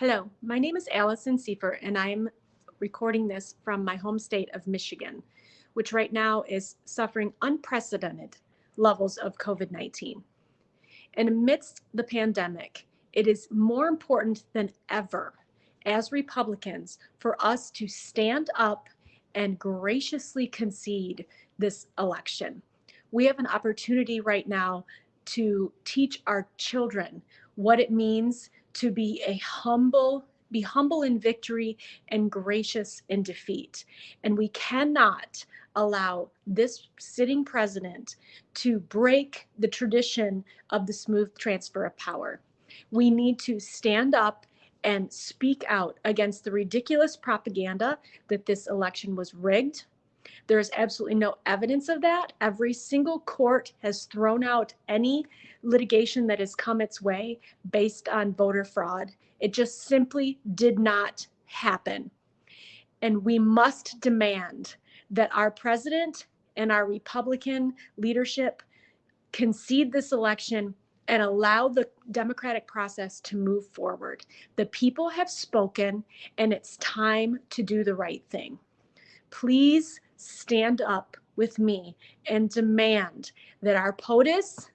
Hello, my name is Allison Seifer, and I'm recording this from my home state of Michigan, which right now is suffering unprecedented levels of COVID 19. And amidst the pandemic, it is more important than ever as Republicans for us to stand up and graciously concede this election. We have an opportunity right now to teach our children what it means to be a humble be humble in victory and gracious in defeat. And we cannot allow this sitting president to break the tradition of the smooth transfer of power. We need to stand up and speak out against the ridiculous propaganda that this election was rigged. There is absolutely no evidence of that. Every single court has thrown out any litigation that has come its way based on voter fraud. It just simply did not happen. And we must demand that our president and our Republican leadership concede this election and allow the democratic process to move forward. The people have spoken, and it's time to do the right thing. Please stand up with me and demand that our POTUS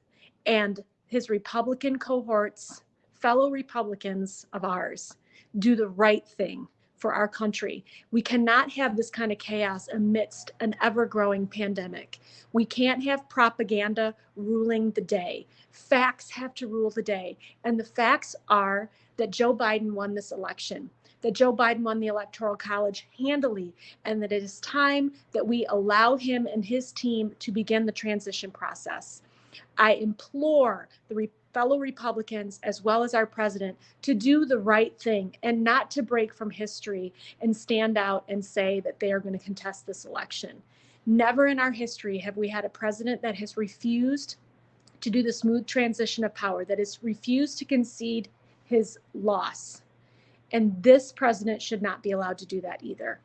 and his Republican cohorts, fellow Republicans of ours, do the right thing for our country. We cannot have this kind of chaos amidst an ever growing pandemic. We can't have propaganda ruling the day. Facts have to rule the day. And the facts are that Joe Biden won this election, that Joe Biden won the Electoral College handily, and that it is time that we allow him and his team to begin the transition process. I implore the fellow Republicans, as well as our president, to do the right thing and not to break from history and stand out and say that they are going to contest this election. Never in our history have we had a president that has refused to do the smooth transition of power, that has refused to concede his loss. And this president should not be allowed to do that either.